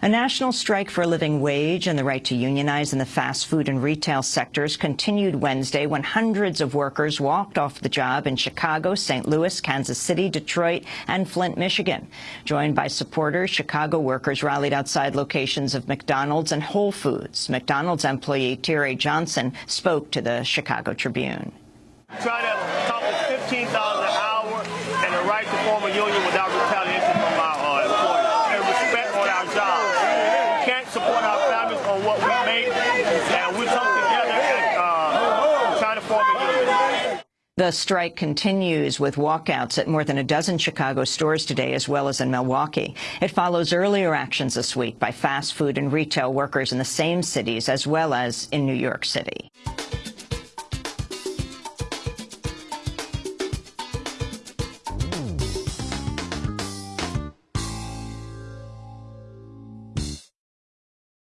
A national strike for a living wage and the right to unionize in the fast food and retail sectors continued Wednesday when hundreds of workers walked off the job in Chicago, St. Louis, Kansas City, Detroit, and Flint, Michigan. Joined by supporters, Chicago workers rallied outside locations of McDonald's and Whole Foods. McDonald's employee Tyree Johnson spoke to the Chicago Tribune. Try to accomplish $15 an hour and the right to form a union without retaliation and we come together and uh, try to form a union. The strike continues with walkouts at more than a dozen Chicago stores today, as well as in Milwaukee. It follows earlier actions this week by fast food and retail workers in the same cities, as well as in New York City.